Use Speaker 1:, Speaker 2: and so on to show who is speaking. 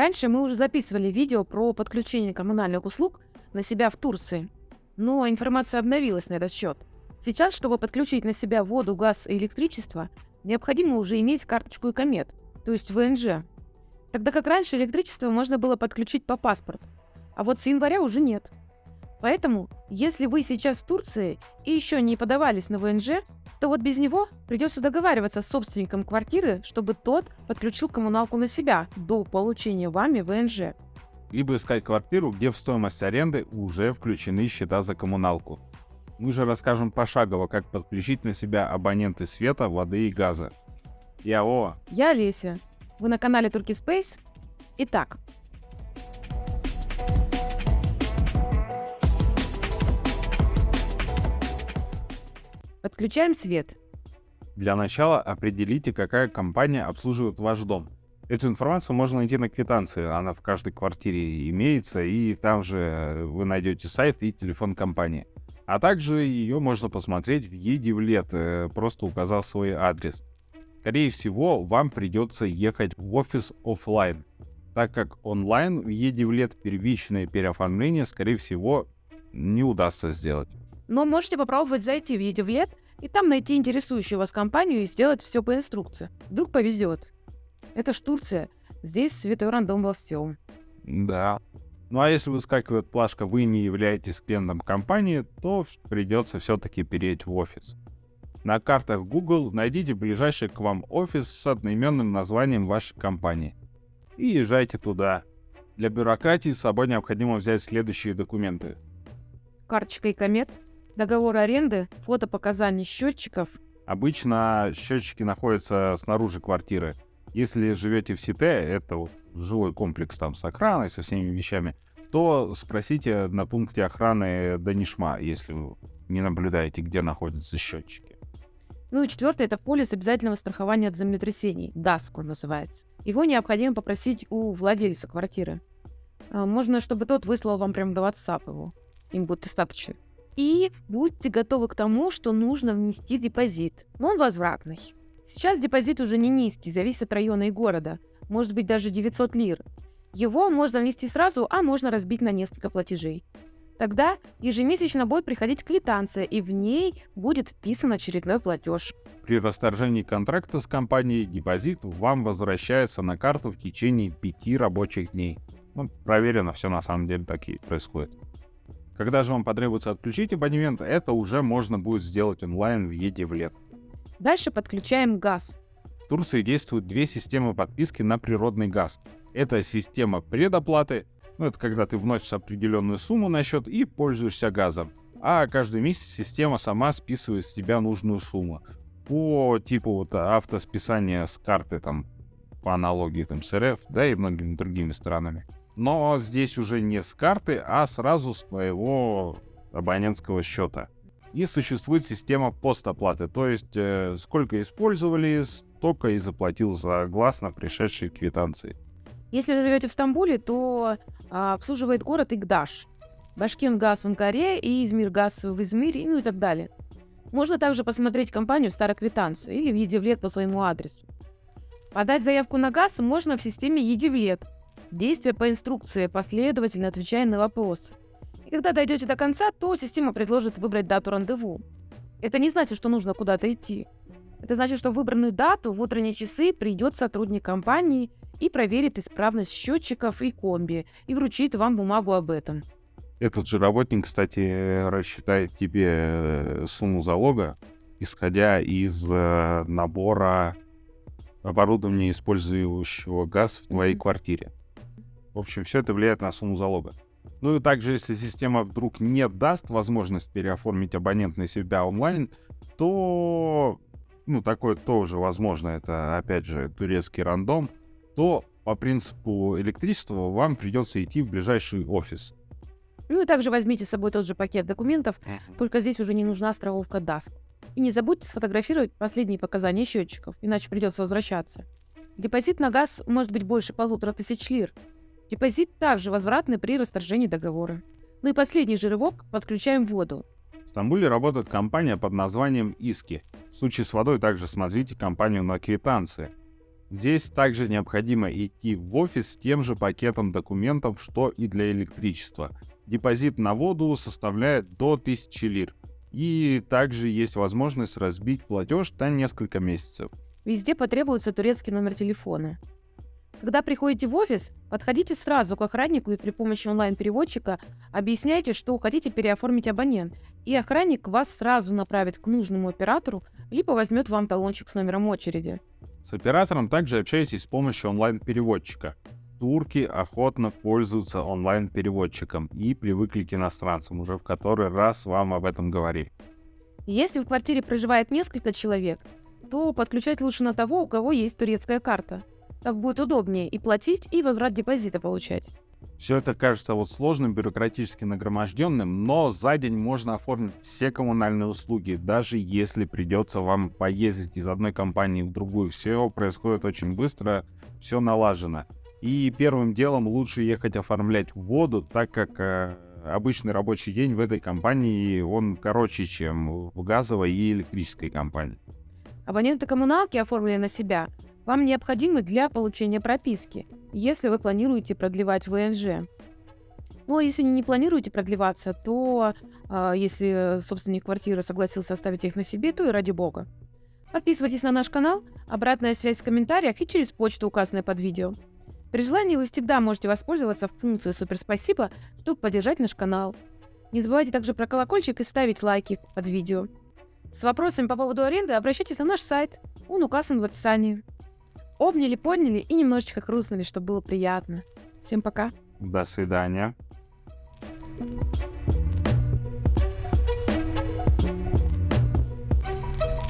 Speaker 1: Раньше мы уже записывали видео про подключение коммунальных услуг на себя в Турции, но информация обновилась на этот счет. Сейчас, чтобы подключить на себя воду, газ и электричество, необходимо уже иметь карточку ИКОМЕД, то есть ВНЖ. Тогда как раньше электричество можно было подключить по паспорту, а вот с января уже нет. Поэтому, если вы сейчас в Турции и еще не подавались на ВНЖ, то вот без него придется договариваться с собственником квартиры, чтобы тот подключил коммуналку на себя до получения вами ВНЖ.
Speaker 2: Либо искать квартиру, где в стоимость аренды уже включены счета за коммуналку. Мы же расскажем пошагово, как подключить на себя абоненты света, воды и газа. Я О.
Speaker 1: Я Олеся. Вы на канале Turkey Space. Итак, Подключаем свет.
Speaker 2: Для начала определите, какая компания обслуживает ваш дом. Эту информацию можно найти на квитанции, она в каждой квартире имеется, и там же вы найдете сайт и телефон компании. А также ее можно посмотреть в Едивлет, э, просто указав свой адрес. Скорее всего, вам придется ехать в офис офлайн, так как онлайн в Едивлет первичное переоформление, скорее всего, не удастся сделать.
Speaker 1: Но можете попробовать зайти в Едивлет и там найти интересующую вас компанию и сделать все по инструкции. Вдруг повезет. Это ж Турция. Здесь святой рандом во всем.
Speaker 2: Да. Ну а если выскакивает плашка «Вы не являетесь клиентом компании», то придется все-таки перейти в офис. На картах Google найдите ближайший к вам офис с одноименным названием вашей компании. И езжайте туда. Для бюрократии с собой необходимо взять следующие документы.
Speaker 1: Карточка и комет, Договор аренды, фото показаний счетчиков.
Speaker 2: Обычно счетчики находятся снаружи квартиры. Если живете в Сите, это вот жилой комплекс там с охраной, со всеми вещами, то спросите на пункте охраны Данишма, если вы не наблюдаете, где находятся счетчики.
Speaker 1: Ну и четвертое, это полис обязательного страхования от землетрясений, ДАСК он называется. Его необходимо попросить у владельца квартиры. А, можно, чтобы тот выслал вам прямо до WhatsApp его. Им будет достаточно. И будьте готовы к тому, что нужно внести депозит, но он возвратный. Сейчас депозит уже не низкий, зависит от района и города, может быть даже 900 лир. Его можно внести сразу, а можно разбить на несколько платежей. Тогда ежемесячно будет приходить квитанция, и в ней будет вписан очередной платеж.
Speaker 2: При расторжении контракта с компанией депозит вам возвращается на карту в течение пяти рабочих дней. Ну, проверено, все на самом деле так и происходит. Когда же вам потребуется отключить абонемент, это уже можно будет сделать онлайн в Едивлет.
Speaker 1: Дальше подключаем газ.
Speaker 2: В Турции действуют две системы подписки на природный газ. Это система предоплаты, ну это когда ты вносишь определенную сумму на счет и пользуешься газом. А каждый месяц система сама списывает с тебя нужную сумму. По типу вот автосписания с карты там по аналогии там с РФ, да и многими другими странами но здесь уже не с карты, а сразу с твоего абонентского счета. И существует система постоплаты, то есть э, сколько использовали, столько и заплатил согласно пришедшей квитанции.
Speaker 1: Если живете в Стамбуле, то а, обслуживает город Игдаш, Башкиргаз в Анкаре и Измиргаз в Измире, ну и так далее. Можно также посмотреть компанию Староквитанция или в Едивлет по своему адресу. Подать заявку на газ можно в системе Едивлет – Действия по инструкции, последовательно отвечая на вопросы. И когда дойдете до конца, то система предложит выбрать дату рандеву. Это не значит, что нужно куда-то идти. Это значит, что выбранную дату в утренние часы придет сотрудник компании и проверит исправность счетчиков и комби и вручит вам бумагу об этом.
Speaker 2: Этот же работник, кстати, рассчитает тебе э, сумму залога, исходя из э, набора оборудования, использующего газ в твоей mm-hmm. квартире. В общем, все это влияет на сумму залога. Ну и также, если система вдруг не даст возможность переоформить абонент на себя онлайн, то, ну, такое тоже возможно, это, опять же, турецкий рандом, то по принципу электричества вам придется идти в ближайший офис.
Speaker 1: Ну и также возьмите с собой тот же пакет документов, только здесь уже не нужна страховка DASK. И не забудьте сфотографировать последние показания счетчиков, иначе придется возвращаться. Депозит на газ может быть больше полутора тысяч лир, Депозит также возвратный при расторжении договора. Ну и последний же рывок – подключаем воду.
Speaker 2: В Стамбуле работает компания под названием «Иски». В случае с водой также смотрите компанию на квитанции. Здесь также необходимо идти в офис с тем же пакетом документов, что и для электричества. Депозит на воду составляет до 1000 лир. И также есть возможность разбить платеж на несколько месяцев.
Speaker 1: Везде потребуется турецкий номер телефона. Когда приходите в офис, подходите сразу к охраннику и при помощи онлайн-переводчика объясняйте, что хотите переоформить абонент, и охранник вас сразу направит к нужному оператору, либо возьмет вам талончик с номером очереди.
Speaker 2: С оператором также общайтесь с помощью онлайн-переводчика. Турки охотно пользуются онлайн-переводчиком и привыкли к иностранцам, уже в который раз вам об этом говорили.
Speaker 1: Если в квартире проживает несколько человек, то подключать лучше на того, у кого есть турецкая карта. Так будет удобнее и платить, и возврат депозита получать.
Speaker 2: Все это кажется вот сложным, бюрократически нагроможденным, но за день можно оформить все коммунальные услуги, даже если придется вам поездить из одной компании в другую. Все происходит очень быстро, все налажено. И первым делом лучше ехать оформлять воду, так как э, обычный рабочий день в этой компании, он короче, чем в газовой и электрической компании.
Speaker 1: Абоненты коммуналки оформленные на себя вам необходимы для получения прописки, если вы планируете продлевать ВНЖ. Ну а если не планируете продлеваться, то э, если собственник квартиры согласился оставить их на себе, то и ради бога. Подписывайтесь на наш канал, обратная связь в комментариях и через почту, указанную под видео. При желании вы всегда можете воспользоваться функцией «Супер спасибо», чтобы поддержать наш канал. Не забывайте также про колокольчик и ставить лайки под видео. С вопросами по поводу аренды обращайтесь на наш сайт, он указан в описании обняли, подняли и немножечко хрустнули, чтобы было приятно. Всем пока.
Speaker 2: До свидания.
Speaker 1: thank you